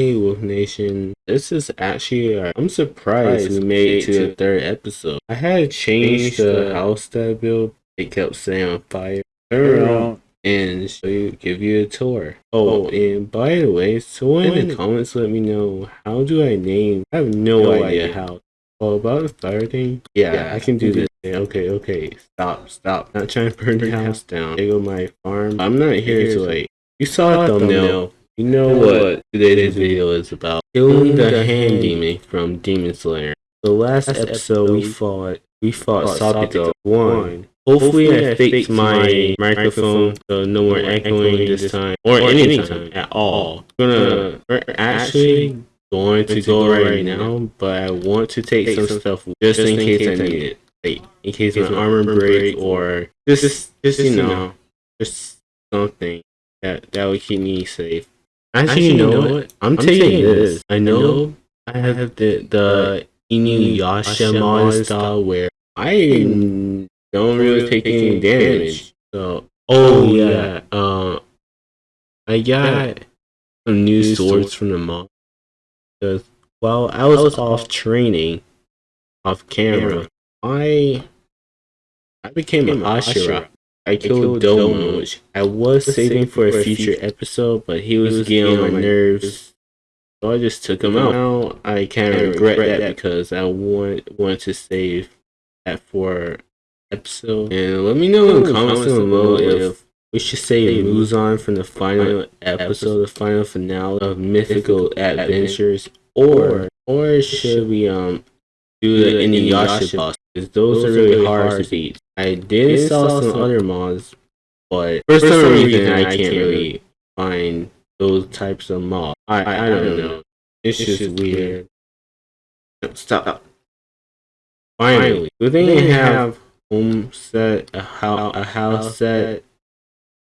Hey Wolf Nation, this is actually, uh, I'm surprised we made it to the third episode. I had to change the house that I built. It kept saying on fire. Turn around and show you, give you a tour. Oh, and by the way, someone in the comments let me know how do I name? I have no, idea how. Oh, about the fire thing? Yeah, I can do this. Okay, okay, stop, stop. Not trying to burn the house down. There go my farm. I'm not here to like. You saw the thumbnail. You know what today's video is about. Killing the hand demon from Demon Slayer. The last episode we fought we fought Sabito one. Hopefully I fixed my microphone so no more echoing this time or any time at all. We're gonna we're actually going to go right now, but I want to take some stuff just in case I need it. Like in case my armor break or just just you know just something that that would keep me safe. Actually, you know, what? I'm, I'm taking this. this. I know I have the the Inuyasha mod style where I don't really take any damage. So, oh yeah, uh, I got some new swords from the mod because while I was off training, off camera, I I became an Hashira. I killed Domo, which I was saving for a future episode, but he was getting on my nerves. So I just took him out. Now I kind of regret that because I want wanted to save that for episode. And let me know in the comments below if we should say Muzan from the final episode, the final finale of Mythical Adventures, or or should we um do the Inuyasha boss? Because those are really hard to beat. I did saw some other mods, but for some reason I can't really find those types of mods. I I, I don't know. It's just weird. Stop. Finally, do they have home set a house a house set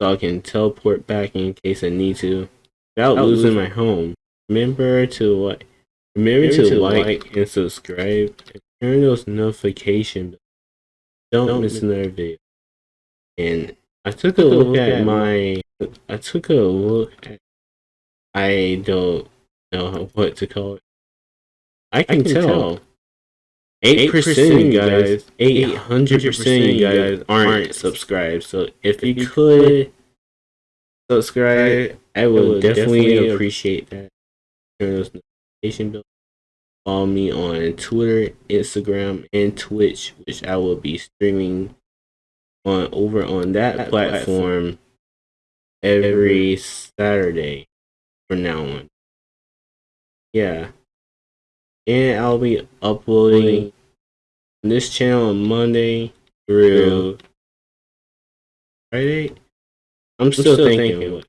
so I can teleport back in case I need to without losing my home? Remember to like remember to like and subscribe and turn those notifications don't, don't miss another video. And I took a look, look at my, I took a look at, I don't know what to call it. I can, I can tell. Eight percent guys, eight hundred percent guys aren't subscribed. So if you could subscribe, I would definitely appreciate that. Turn those notification bells. Follow me on Twitter, Instagram, and Twitch, which I will be streaming on over on that, platform, every Saturday from now on. Yeah. And I'll be uploading this channel on Monday through Friday. I'm still, still thinking, thinking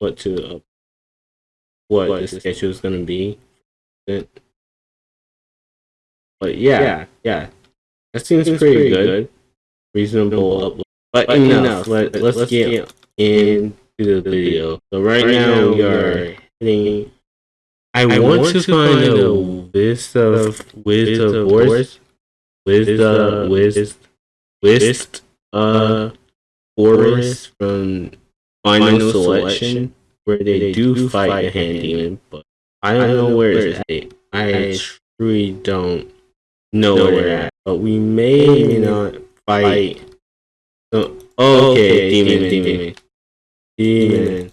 what to uh, what, what the schedule is gonna be. But yeah, yeah, yeah. that seems, seems pretty, pretty good. good. Reasonable upload. But, but enough. enough. Let, let's, let's get, into the video. So right, right now we are hitting. I, I want, want, to find a list of list of wars, list uh list list uh forests from final selection where they do fight the hand demon, but I don't know where it's at. I truly don't know where they're at. But we may or may not fight. So, uh, oh, okay, demon, demon, demon. demon.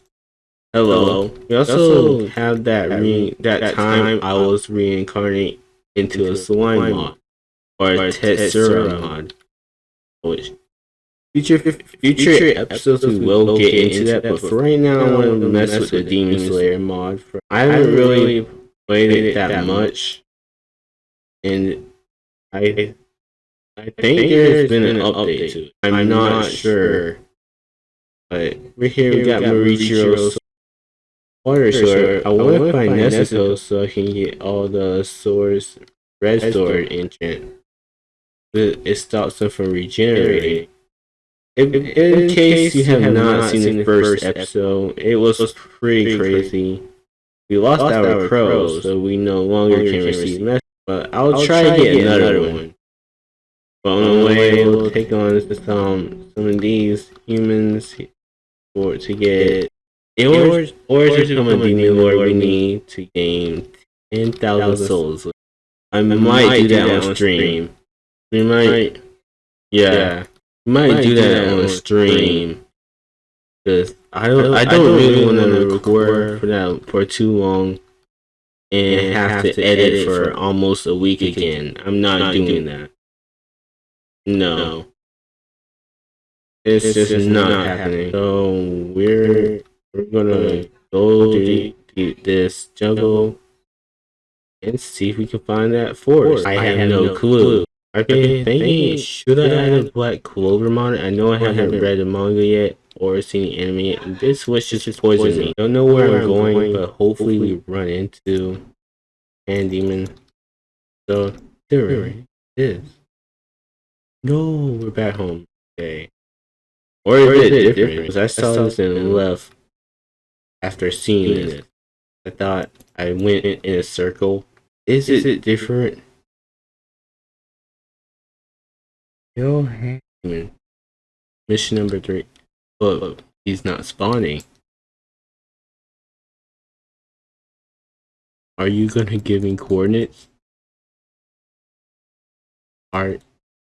Hello. We also have that re that time I was reincarnated into a slime mod or a Tensura mod. Which future future episodes we will get into that, but for right now I want to mess with the Demon Slayer mod. I haven't really played it that much, and I I think, there's been, an update, to it. I'm, I'm not, not sure. But we're here, we got, got Water Sword. I want to find Nezuko so I can get all the swords red sword enchant. It, it stops them from regenerating. In, in, case you have, have not seen, seen the first episode, it was, was pretty crazy. We lost, lost our, our so we no longer, longer can receive messages. But I'll, I'll try, try to get, get another, another one. But on the way, we'll take on some um, some of these humans for to get or, or to become a demon lord, we need to gain 10,000 souls. I might, might do that on stream. We might, yeah, yeah. we might, might do that on stream. Cause I don't, I don't really want to record for that for too long and have to edit for almost a week again. I'm not doing that. No. It's, just, not, happening. So we're we're gonna go to this jungle and see if we can find that forest. I, have, no, no clue. I've been thinking, should I add a Black Clover mod? I know I haven't read the manga yet or seen yet. This was just poison me. Don't know where I'm going, but hopefully we run into Hand Demon. So there it is. No, we're back home. Okay. Or is, or is it different? Because I saw, I saw this and left after seeing it. I thought I went in, in a circle. Is, is it, it different? Yo, Hammond. Mission number three. But he's not spawning. Are you gonna give me coordinates? Are, are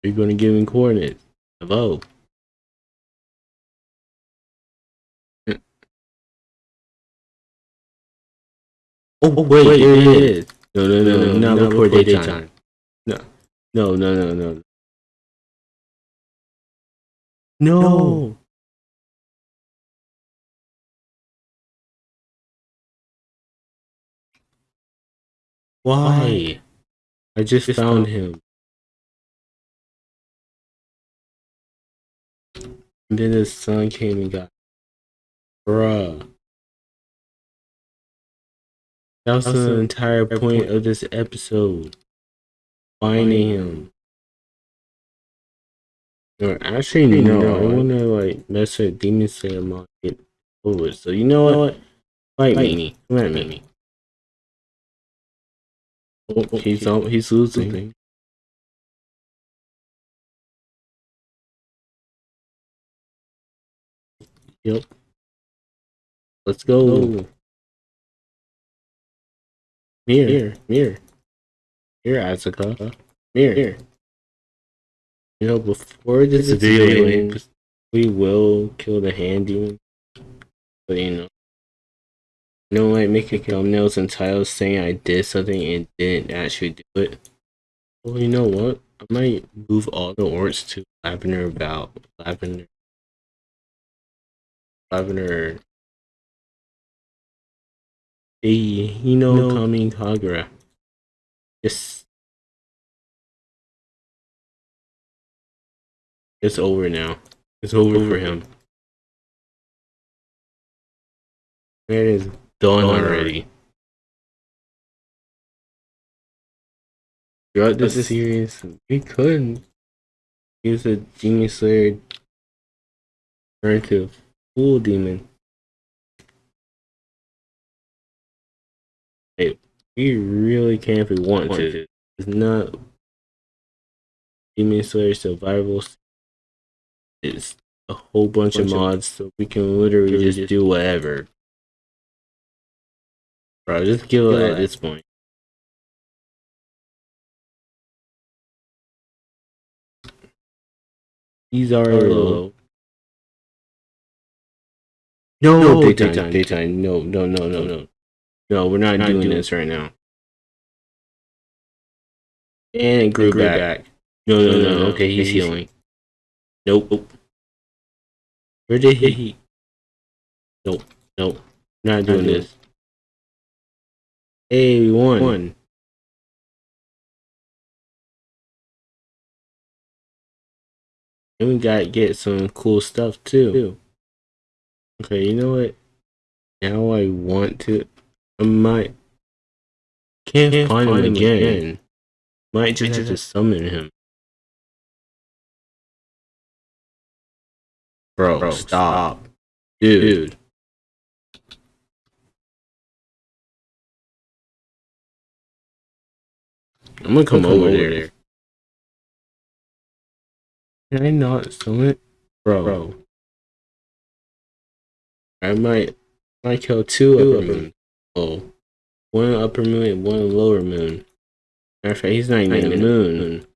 you gonna give me coordinates? Hello? Oh, oh wait, wait it is. No, no, no, no, no not before daytime. daytime. No, no, no, no, no. No. Why? I just, just found him. And then his son came and got. Bruh. That was the entire point of this episode. Finding him. Or actually, no, no, I want to like mess with Demon Slayer mod get over So you know what? Fight, Fight me. Come at me. Oh, he's on, he's losing. Yep. Let's go. Mirror, mirror, mirror. Here, Asuka. Mirror. Here. You know, before this video we will kill the hand demon. But you know. You know, like making thumbnails and titles saying I did something and didn't actually do it. Well, you know what? I might move all the orcs to Lavender about Lavender. Lavender Hey, Hino no. Kami Kagura. Yes. It's over now. It's over, over for him. There It is done already. Throughout this series, we couldn't use a Genius Slayer turn to full demon. Hey, we really can if we want, want to. to. It's not Demon Slayer Survival. It's a whole bunch, bunch of mods, of, so we can literally just, just do whatever. Bro, just kill it at this point. He's already low. No, no daytime, daytime, daytime. No, no, no, no, no. No, we're not, not doing, doing, this right now. And it grew, grew back. back. No, no, no, no. Okay, he's, he's healing. Nope. Where did he? Nope. Nope. Not doing not this. Hey, we won. won. And we gotta get some cool stuff too. Okay, you know what? Now I want to I might can't, can't find, find, him, again. again. Might just have to summon him. Bro, Bro stop. stop. Dude. Dude. I'm gonna come, come over, over there. there. Can I not summon it? Bro. Bro. I might I killed two upper moons. Oh, one upper moon and one lower moon. Matter of fact, he's not even a moon.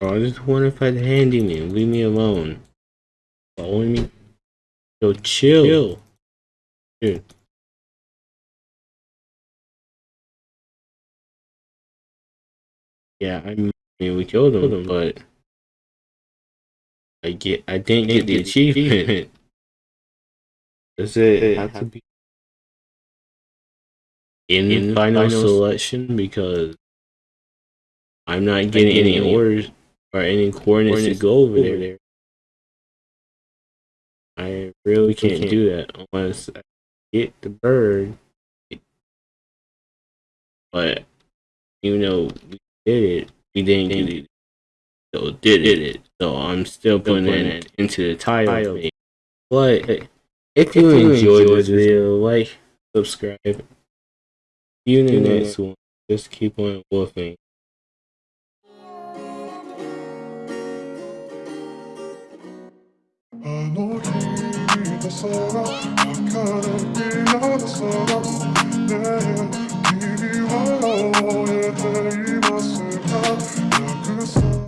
Bro, I just wonder if I'd handyman. Leave me alone. Following me? Yo, chill. chill. Dude. Yeah, I mean, we killed him, but I get, I didn't get the achievement. Does it have to be in, in final, selection because I'm not getting any orders or any coordinates, to go over, there. I really can't, can't, do that unless I get the bird. But even though we did it, we didn't get it. So did it. So I'm still putting it into the title. But if you enjoyed this video, like, subscribe. See you in the next one. Just keep on wolfing. の空明るい夜空ねえ君は燃えている